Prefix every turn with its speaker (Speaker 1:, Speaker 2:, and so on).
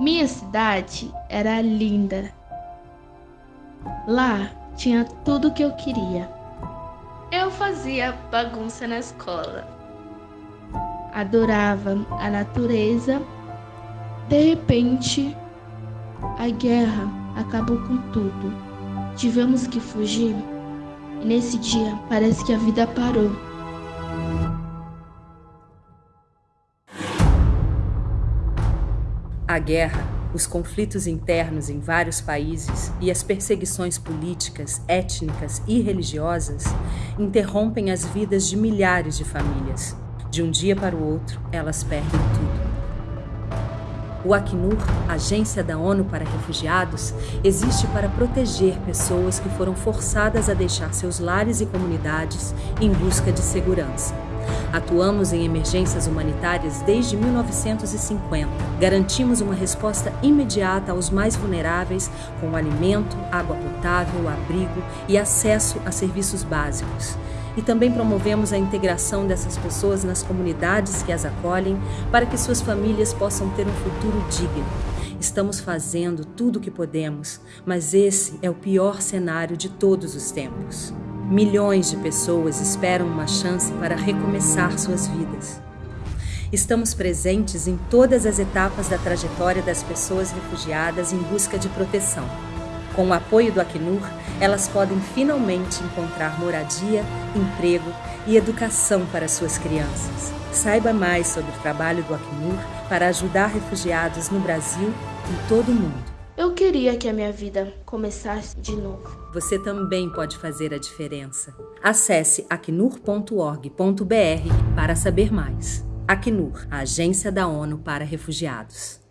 Speaker 1: Minha cidade era linda. Lá tinha tudo que eu queria. Eu fazia bagunça na escola. Adorava a natureza. De repente, a guerra acabou com tudo. Tivemos que fugir. E nesse dia parece que a vida parou.
Speaker 2: A guerra, os conflitos internos em vários países e as perseguições políticas, étnicas e religiosas interrompem as vidas de milhares de famílias. De um dia para o outro, elas perdem tudo. O Acnur, Agência da ONU para Refugiados, existe para proteger pessoas que foram forçadas a deixar seus lares e comunidades em busca de segurança. Atuamos em emergências humanitárias desde 1950. Garantimos uma resposta imediata aos mais vulneráveis com alimento, água potável, abrigo e acesso a serviços básicos. E também promovemos a integração dessas pessoas nas comunidades que as acolhem para que suas famílias possam ter um futuro digno. Estamos fazendo tudo o que podemos, mas esse é o pior cenário de todos os tempos. Milhões de pessoas esperam uma chance para recomeçar suas vidas. Estamos presentes em todas as etapas da trajetória das pessoas refugiadas em busca de proteção. Com o apoio do Acnur, elas podem finalmente encontrar moradia, emprego e educação para suas crianças. Saiba mais sobre o trabalho do Acnur para ajudar refugiados no Brasil e em todo o mundo.
Speaker 1: Eu queria que a minha vida começasse de novo.
Speaker 2: Você também pode fazer a diferença. Acesse acnur.org.br para saber mais. Acnur, agência da ONU para refugiados.